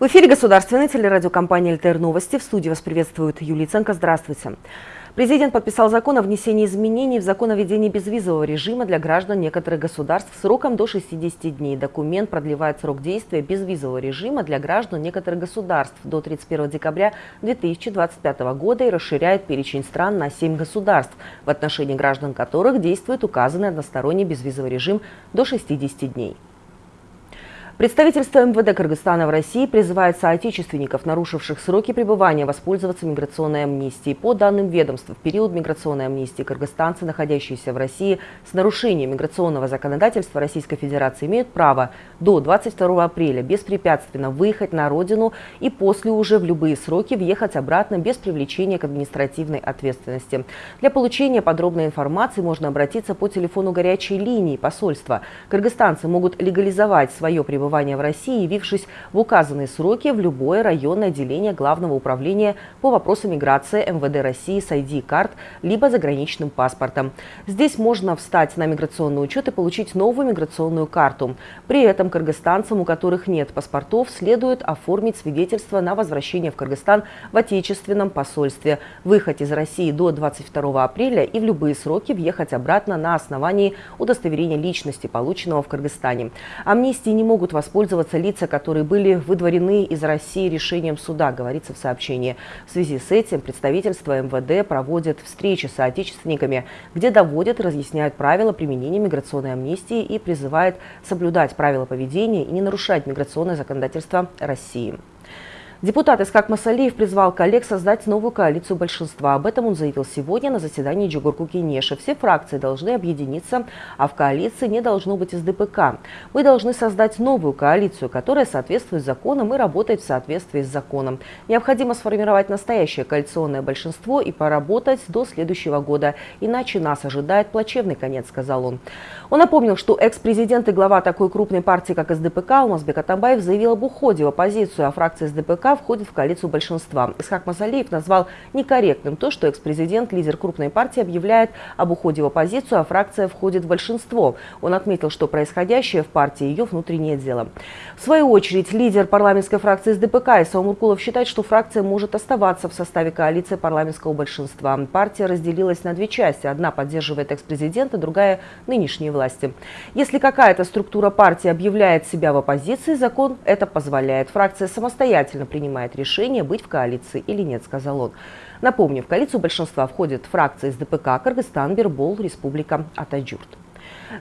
В эфире государственной телерадиокомпании «ЛТР Новости». В студии вас приветствует Юлия Ценко. Здравствуйте. Президент подписал закон о внесении изменений в закон о введении безвизового режима для граждан некоторых государств сроком до 60 дней. Документ продлевает срок действия безвизового режима для граждан некоторых государств до 31 декабря 2025 года и расширяет перечень стран на 7 государств, в отношении граждан которых действует указанный односторонний безвизовый режим до 60 дней. Представительство МВД Кыргызстана в России призывает соотечественников, нарушивших сроки пребывания, воспользоваться миграционной амнистией. По данным ведомства, в период миграционной амнистии кыргызстанцы, находящиеся в России с нарушением миграционного законодательства Российской Федерации, имеют право до 22 апреля беспрепятственно выехать на родину и после уже в любые сроки въехать обратно без привлечения к административной ответственности. Для получения подробной информации можно обратиться по телефону горячей линии посольства. Кыргызстанцы могут легализовать свое пребывание пребывания в России, явившись в указанные сроки в любое районное отделение Главного управления по вопросам миграции МВД России с ID-карт, либо заграничным паспортом. Здесь можно встать на миграционный учет и получить новую миграционную карту. При этом кыргызстанцам, у которых нет паспортов, следует оформить свидетельство на возвращение в Кыргызстан в отечественном посольстве, выехать из России до 22 апреля и в любые сроки въехать обратно на основании удостоверения личности, полученного в Кыргызстане. Амнистии не могут воспользоваться лица, которые были выдворены из России решением суда, говорится в сообщении. В связи с этим представительство МВД проводит встречи с соотечественниками, где доводят разъясняют правила применения миграционной амнистии и призывает соблюдать правила поведения и не нарушать миграционное законодательство России. Депутат Искак Масалиев призвал коллег создать новую коалицию большинства. Об этом он заявил сегодня на заседании Джугурку Кенеша. Все фракции должны объединиться, а в коалиции не должно быть из ДПК. Мы должны создать новую коалицию, которая соответствует законам и работает в соответствии с законом. Необходимо сформировать настоящее коалиционное большинство и поработать до следующего года. Иначе нас ожидает плачевный конец, сказал он. Он напомнил, что экс-президент и глава такой крупной партии, как СДПК, Алмазбек Атамбаев заявил об уходе в оппозицию, а фракция СДПК входит в коалицию большинства. Исхак Масалиев назвал некорректным то, что экс-президент, лидер крупной партии, объявляет об уходе в оппозицию, а фракция входит в большинство. Он отметил, что происходящее в партии ее внутреннее дело. В свою очередь, лидер парламентской фракции СДПК Исаум Муркулов считает, что фракция может оставаться в составе коалиции парламентского большинства. Партия разделилась на две части. Одна поддерживает экс-президента, другая – нынешние власти. Если какая-то структура партии объявляет себя в оппозиции, закон это позволяет. Фракция самостоятельно принимает решение, быть в коалиции или нет, сказал он. Напомню, в коалицию большинства входят фракции из ДПК Кыргызстан, Бербол, Республика Атаджурт.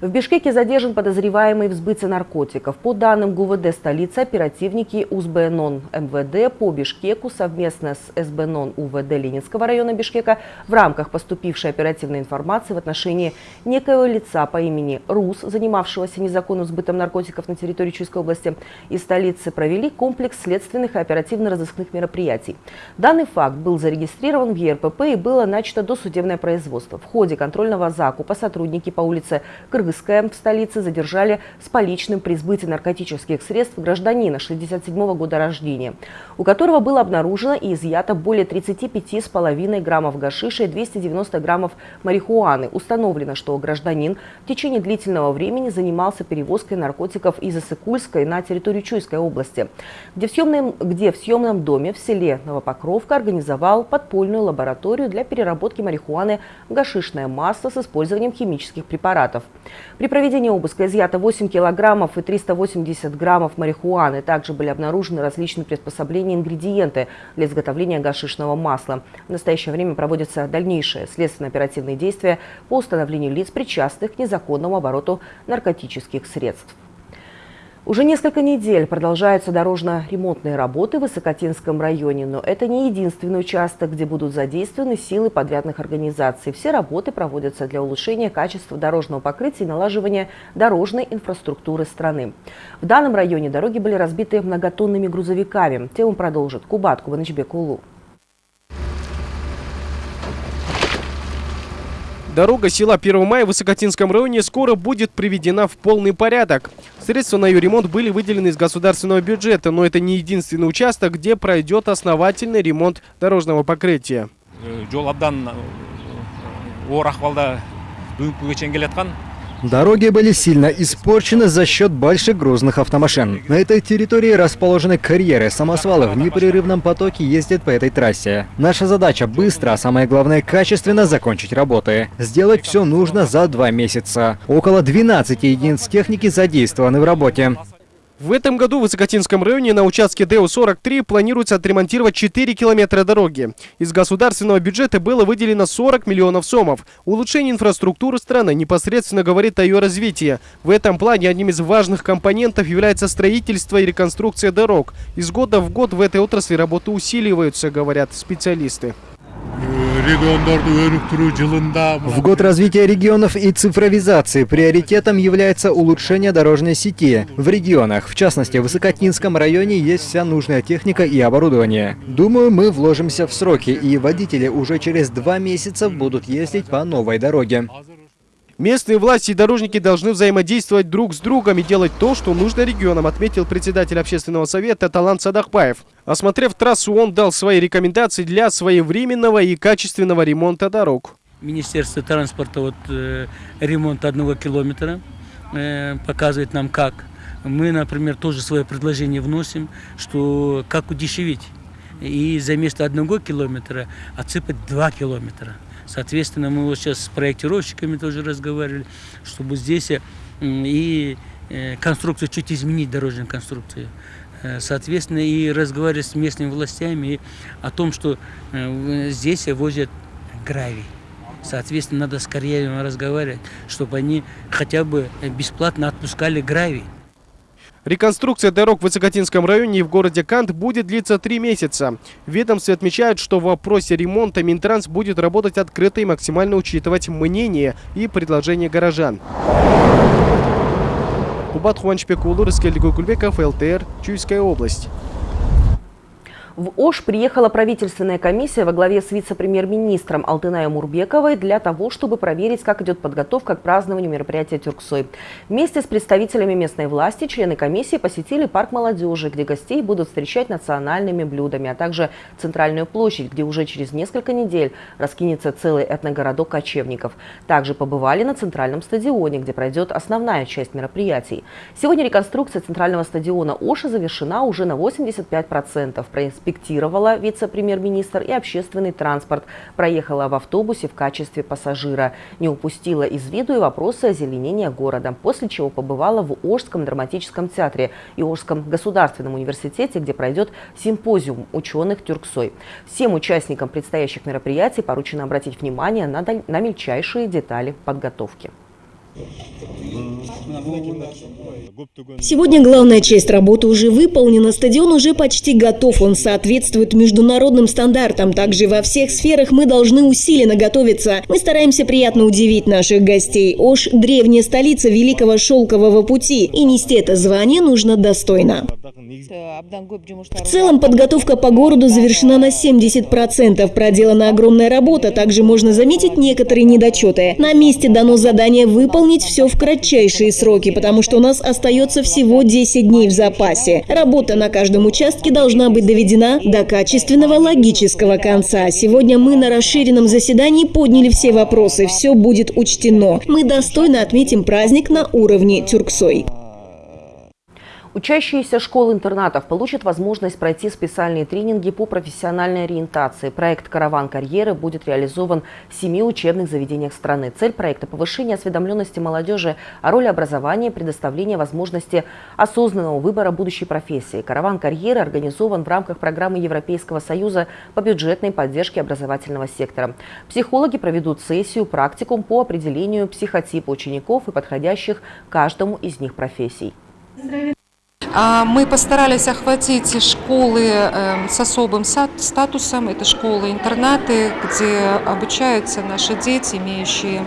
В Бишкеке задержан подозреваемый в сбытии наркотиков. По данным ГУВД столицы, оперативники УСБНОН МВД по Бишкеку совместно с СБНОН УВД Ленинского района Бишкека в рамках поступившей оперативной информации в отношении некоего лица по имени Рус, занимавшегося незаконным сбытом наркотиков на территории Чуйской области и столицы, провели комплекс следственных и оперативно-розыскных мероприятий. Данный факт был зарегистрирован в ЕРПП и было начато досудебное производство. В ходе контрольного закупа сотрудники по улице Кыргызская в столице задержали с поличным при сбытии наркотических средств гражданина 67 -го года рождения, у которого было обнаружено и изъято более 35,5 граммов гашиша и 290 граммов марихуаны. Установлено, что гражданин в течение длительного времени занимался перевозкой наркотиков из Исыкульской на территорию Чуйской области, где в, съемном, где в съемном доме в селе Новопокровка организовал подпольную лабораторию для переработки марихуаны в гашишное масло с использованием химических препаратов. При проведении обыска изъято 8 килограммов и 380 граммов марихуаны. Также были обнаружены различные приспособления и ингредиенты для изготовления гашишного масла. В настоящее время проводятся дальнейшие следственно-оперативные действия по установлению лиц, причастных к незаконному обороту наркотических средств. Уже несколько недель продолжаются дорожно-ремонтные работы в Высокотинском районе, но это не единственный участок, где будут задействованы силы подрядных организаций. Все работы проводятся для улучшения качества дорожного покрытия и налаживания дорожной инфраструктуры страны. В данном районе дороги были разбиты многотонными грузовиками. Тему продолжит Кубат Кубанычбек. Дорога села 1 мая в Высокотинском районе скоро будет приведена в полный порядок. Средства на ее ремонт были выделены из государственного бюджета, но это не единственный участок, где пройдет основательный ремонт дорожного покрытия. Дороги были сильно испорчены за счет больших грузных автомашин. На этой территории расположены карьеры, самосвалы в непрерывном потоке ездят по этой трассе. Наша задача быстро, а самое главное качественно закончить работы. Сделать все нужно за два месяца. Около 12 единиц техники задействованы в работе. В этом году в Высокотинском районе на участке ДЭУ-43 планируется отремонтировать 4 километра дороги. Из государственного бюджета было выделено 40 миллионов сомов. Улучшение инфраструктуры страны непосредственно говорит о ее развитии. В этом плане одним из важных компонентов является строительство и реконструкция дорог. Из года в год в этой отрасли работы усиливаются, говорят специалисты. В год развития регионов и цифровизации приоритетом является улучшение дорожной сети. В регионах, в частности в Высокотинском районе, есть вся нужная техника и оборудование. Думаю, мы вложимся в сроки, и водители уже через два месяца будут ездить по новой дороге. Местные власти и дорожники должны взаимодействовать друг с другом и делать то, что нужно регионам, отметил председатель общественного совета Талант Садахбаев. Осмотрев трассу, он дал свои рекомендации для своевременного и качественного ремонта дорог. Министерство транспорта вот, э, ремонт одного километра э, показывает нам как. Мы, например, тоже свое предложение вносим, что как удешевить. И за место одного километра отсыпать два километра. Соответственно, мы вот сейчас с проектировщиками тоже разговаривали, чтобы здесь э, и э, конструкцию чуть изменить, дорожную конструкцию. Э, соответственно, и разговаривать с местными властями о том, что здесь возят гравий. Соответственно, надо скорее разговаривать, чтобы они хотя бы бесплатно отпускали гравий. Реконструкция дорог в Высокотинском районе и в городе Кант будет длиться три месяца. Ведомстве отмечают, что в вопросе ремонта Минтранс будет работать открыто и максимально учитывать мнение и предложения горожан. Кубат Хуанчпекулу, Раскель Гукульбеков, ЛТР, Чуйская область. В Ош приехала правительственная комиссия во главе с вице-премьер-министром Алтынаем Мурбековой для того, чтобы проверить, как идет подготовка к празднованию мероприятия Тюрксой. Вместе с представителями местной власти члены комиссии посетили парк молодежи, где гостей будут встречать национальными блюдами, а также центральную площадь, где уже через несколько недель раскинется целый этногородок кочевников. Также побывали на центральном стадионе, где пройдет основная часть мероприятий. Сегодня реконструкция центрального стадиона Оша завершена уже на 85% инспектировала вице-премьер-министр и общественный транспорт. Проехала в автобусе в качестве пассажира. Не упустила из виду и вопросы озеленения города. После чего побывала в Ожском драматическом театре и Ожском государственном университете, где пройдет симпозиум ученых Тюрксой. Всем участникам предстоящих мероприятий поручено обратить внимание на, на мельчайшие детали подготовки. Сегодня главная часть работы уже выполнена, стадион уже почти готов, он соответствует международным стандартам. Также во всех сферах мы должны усиленно готовиться. Мы стараемся приятно удивить наших гостей. Ош – древняя столица Великого Шелкового пути, и нести это звание нужно достойно. В целом подготовка по городу завершена на 70%. Проделана огромная работа, также можно заметить некоторые недочеты. На месте дано задание выполнить все в кратчайшие сроки, потому что у нас остается всего 10 дней в запасе. Работа на каждом участке должна быть доведена до качественного логического конца. Сегодня мы на расширенном заседании подняли все вопросы, все будет учтено. Мы достойно отметим праздник на уровне Тюрксой. Учащиеся школ-интернатов получат возможность пройти специальные тренинги по профессиональной ориентации. Проект «Караван карьеры» будет реализован в семи учебных заведениях страны. Цель проекта – повышение осведомленности молодежи о роли образования и предоставление возможности осознанного выбора будущей профессии. «Караван карьеры» организован в рамках программы Европейского Союза по бюджетной поддержке образовательного сектора. Психологи проведут сессию, практикум по определению психотипа учеников и подходящих каждому из них профессий. А, мы постарались охватить школы эм, с особым статусом. Это школы-интернаты, где обучаются наши дети, имеющие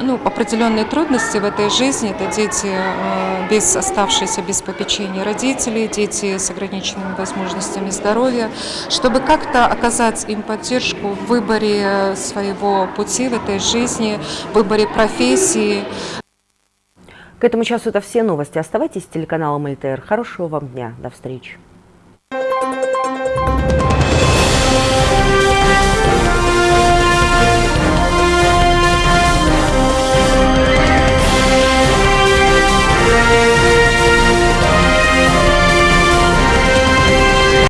ну, определенные трудности в этой жизни. Это дети, э, без, оставшиеся без попечения родителей, дети с ограниченными возможностями здоровья, чтобы как-то оказать им поддержку в выборе своего пути в этой жизни, в выборе профессии, к этому часу это все новости. Оставайтесь с телеканалом ЛТР. Хорошего вам дня. До встречи.